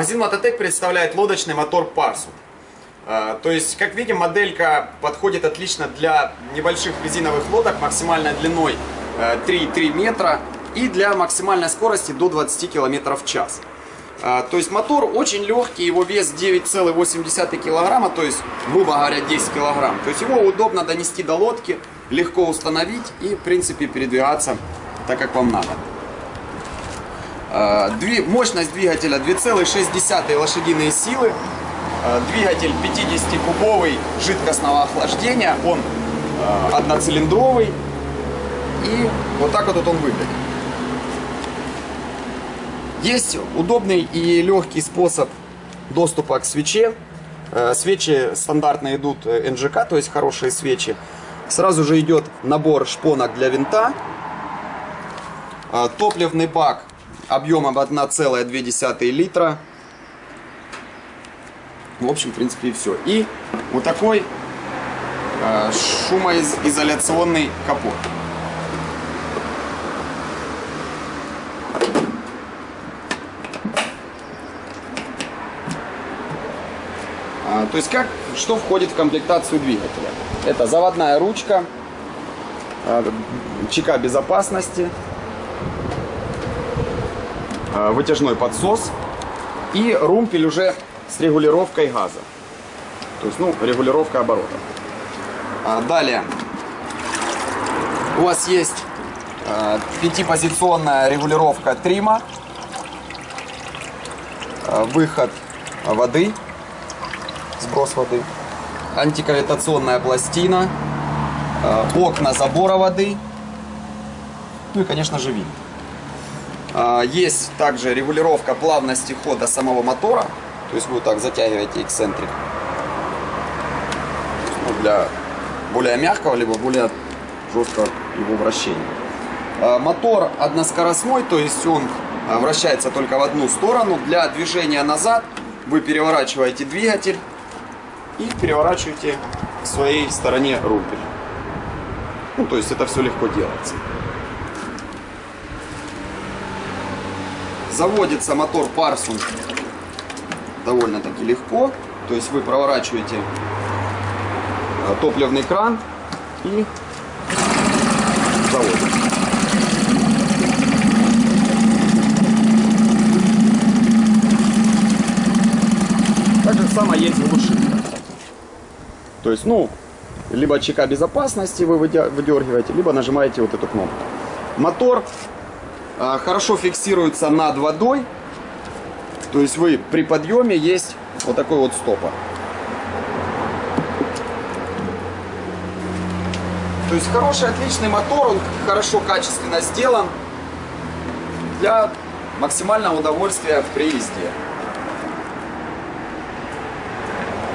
Магазин Мототек представляет лодочный мотор Парсу. А, То есть, как видим, моделька подходит отлично для небольших резиновых лодок максимальной длиной э, 3,3 метра и для максимальной скорости до 20 км в час. А, То есть мотор очень легкий, его вес 9,8 килограмма, то есть, грубо говоря, 10 килограмм. То есть его удобно донести до лодки, легко установить и, в принципе, передвигаться так, как вам надо. Дви- Мощность двигателя 2,6 лошадиные силы. А, Двигатель 50-кубовый жидкостного охлаждения. Он а, одноцилиндровый. И вот так вот он выглядит. Есть удобный и легкий способ доступа к свече. Э, Свечи стандартно идут э, НЖК, то есть хорошие свечи. Сразу же идет набор шпонок для винта. Э, Топливный бак объемом 1,2 литра. В общем, в принципе, и все. И вот такой э, шумоизоляционный капот. А, То есть как, что входит в комплектацию двигателя? Это заводная ручка, а, чека безопасности, вытяжной подсос и румпель уже с регулировкой газа. То есть, ну, регулировка оборотов. А, Далее у вас есть пятипозиционная регулировка трима, выход воды, сброс воды, антикавитационная пластина, окна забора воды, ну и, конечно же, винт. А, Есть также регулировка плавности хода самого мотора, то есть вы вот так затягиваете эксцентрик ну, для более мягкого, либо более жесткого его вращения. А, Мотор односкоростной, то есть он а, вращается только в одну сторону. Для движения назад вы переворачиваете двигатель и переворачиваете к своей стороне румпель. Ну, то есть это все легко делается. Заводится мотор Парсун довольно-таки легко. То есть вы проворачиваете э, топливный кран и заводите. Так же самое есть глушитель. То есть, ну, либо чека безопасности вы выдергиваете, либо нажимаете вот эту кнопку. Мотор хорошо фиксируется над водой. То есть вы при подъеме есть вот такой вот стопор. То есть хороший, отличный мотор, он хорошо, качественно сделан для максимального удовольствия при езде.